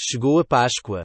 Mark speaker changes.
Speaker 1: Chegou a Páscoa.